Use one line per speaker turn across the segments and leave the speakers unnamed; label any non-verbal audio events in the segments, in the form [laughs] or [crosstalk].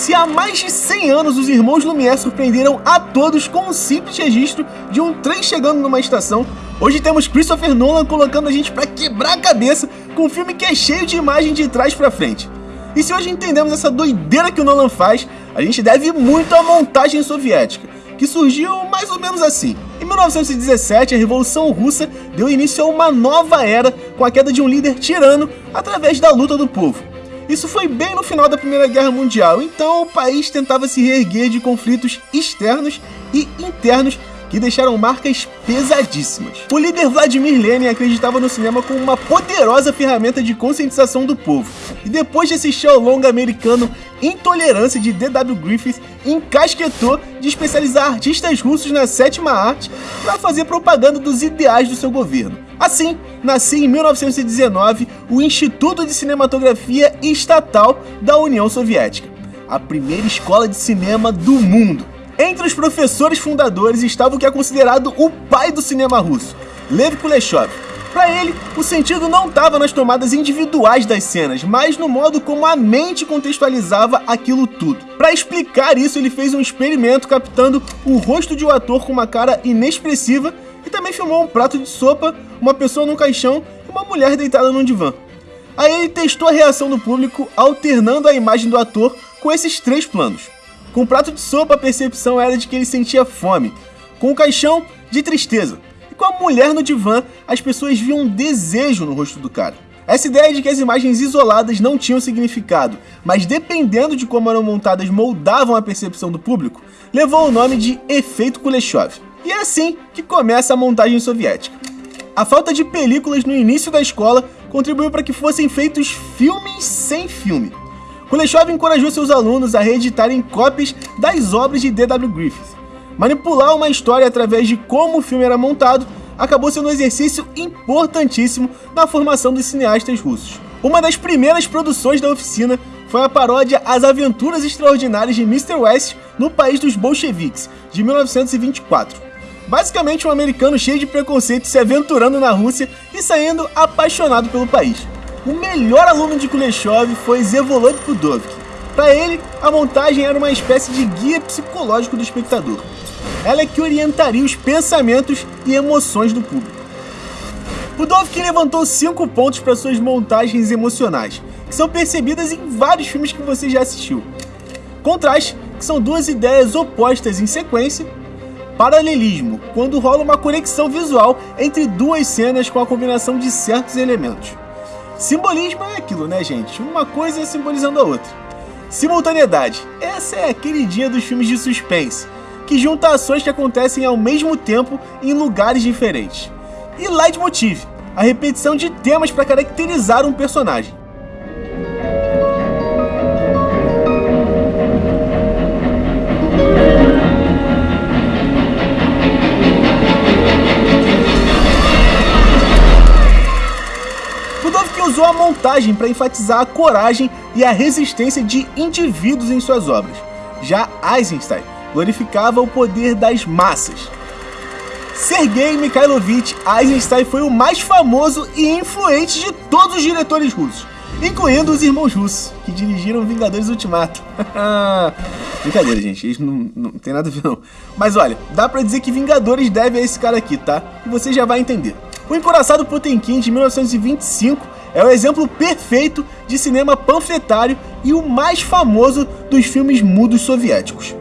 Se há mais de 100 anos os irmãos Lumière surpreenderam a todos com um simples registro de um trem chegando numa estação, hoje temos Christopher Nolan colocando a gente para quebrar a cabeça com um filme que é cheio de imagem de trás para frente. E se hoje entendemos essa doideira que o Nolan faz, a gente deve muito à montagem soviética, que surgiu mais ou menos assim. Em 1917, a Revolução Russa deu início a uma nova era com a queda de um líder tirano através da luta do povo. Isso foi bem no final da Primeira Guerra Mundial, então o país tentava se reerguer de conflitos externos e internos que deixaram marcas pesadíssimas. O líder Vladimir Lenin acreditava no cinema como uma poderosa ferramenta de conscientização do povo, e depois de assistir ao longa americano Intolerância de D.W. Griffith, encasquetou de especializar artistas russos na sétima arte para fazer propaganda dos ideais do seu governo. Assim, nasceu em 1919 o Instituto de Cinematografia Estatal da União Soviética, a primeira escola de cinema do mundo. Entre os professores fundadores estava o que é considerado o pai do cinema russo, Lev Kuleshov. Para ele, o sentido não estava nas tomadas individuais das cenas, mas no modo como a mente contextualizava aquilo tudo. Para explicar isso, ele fez um experimento captando o rosto de um ator com uma cara inexpressiva e também filmou um prato de sopa, uma pessoa num caixão e uma mulher deitada num divã. Aí ele testou a reação do público alternando a imagem do ator com esses três planos. Com o prato de sopa, a percepção era de que ele sentia fome. Com o caixão, de tristeza. Com a mulher no divã, as pessoas viam um desejo no rosto do cara. Essa ideia de que as imagens isoladas não tinham significado, mas dependendo de como eram montadas moldavam a percepção do público, levou o nome de efeito Kuleshov. E é assim que começa a montagem soviética. A falta de películas no início da escola contribuiu para que fossem feitos filmes sem filme. Kuleshov encorajou seus alunos a reeditarem cópias das obras de D.W. Griffith. Manipular uma história através de como o filme era montado acabou sendo um exercício importantíssimo na formação dos cineastas russos. Uma das primeiras produções da oficina foi a paródia As Aventuras Extraordinárias de Mr. West no País dos Bolcheviques, de 1924. Basicamente um americano cheio de preconceito se aventurando na Rússia e saindo apaixonado pelo país. O melhor aluno de Kuleshov foi Zevolod Pudovkin. Para ele, a montagem era uma espécie de guia psicológico do espectador. Ela é que orientaria os pensamentos e emoções do público. Pudovkin levantou cinco pontos para suas montagens emocionais, que são percebidas em vários filmes que você já assistiu. Contraste, que são duas ideias opostas em sequência. Paralelismo, quando rola uma conexão visual entre duas cenas com a combinação de certos elementos. Simbolismo é aquilo, né, gente? Uma coisa simbolizando a outra. Simultaneidade. Essa é a queridinha dos filmes de suspense, que junta ações que acontecem ao mesmo tempo em lugares diferentes. E leitmotiv, a repetição de temas para caracterizar um personagem. usou a montagem para enfatizar a coragem e a resistência de indivíduos em suas obras. Já Eisenstein glorificava o poder das massas. Sergei Mikhailovich Eisenstein foi o mais famoso e influente de todos os diretores russos, incluindo os irmãos russos, que dirigiram Vingadores Ultimato. [laughs] Brincadeira, gente, isso não, não tem nada a ver não. Mas olha, dá pra dizer que Vingadores deve a esse cara aqui, tá? E você já vai entender. O Encoraçado Potemkin, de 1925, é o exemplo perfeito de cinema panfletário e o mais famoso dos filmes mudos soviéticos.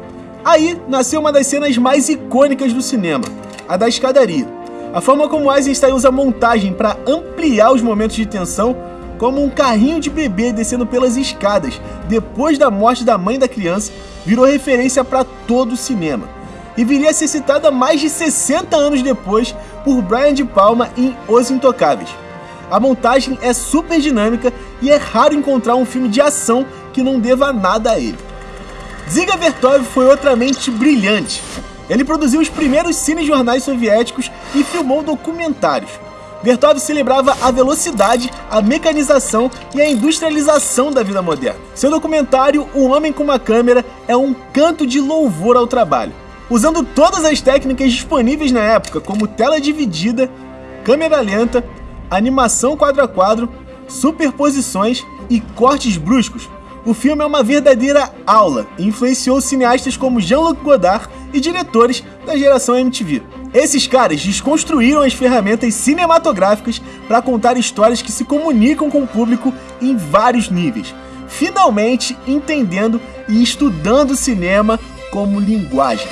Aí nasceu uma das cenas mais icônicas do cinema, a da escadaria. A forma como Eisenstein usa a montagem para ampliar os momentos de tensão, como um carrinho de bebê descendo pelas escadas depois da morte da mãe da criança, virou referência para todo o cinema. E viria a ser citada mais de 60 anos depois por Brian De Palma em Os Intocáveis. A montagem é super dinâmica e é raro encontrar um filme de ação que não deva nada a ele. Ziga Vertov foi outra mente brilhante. Ele produziu os primeiros cinejornais soviéticos e filmou documentários. Vertov celebrava a velocidade, a mecanização e a industrialização da vida moderna. Seu documentário O Homem com uma Câmera é um canto de louvor ao trabalho. Usando todas as técnicas disponíveis na época, como tela dividida, câmera lenta, animação quadro a quadro, superposições e cortes bruscos, o filme é uma verdadeira aula e influenciou cineastas como Jean-Luc Godard e diretores da geração MTV. Esses caras desconstruíram as ferramentas cinematográficas para contar histórias que se comunicam com o público em vários níveis, finalmente entendendo e estudando cinema como linguagem.